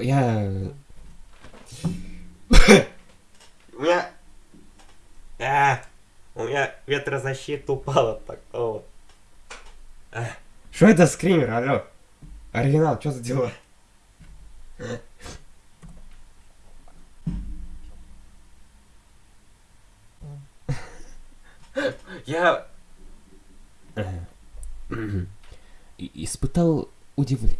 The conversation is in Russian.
Я... У меня... А, у меня ветрозащита упала такого. А. Что это скример, алло? Оригинал, что за дела? Я... Испытал удивление.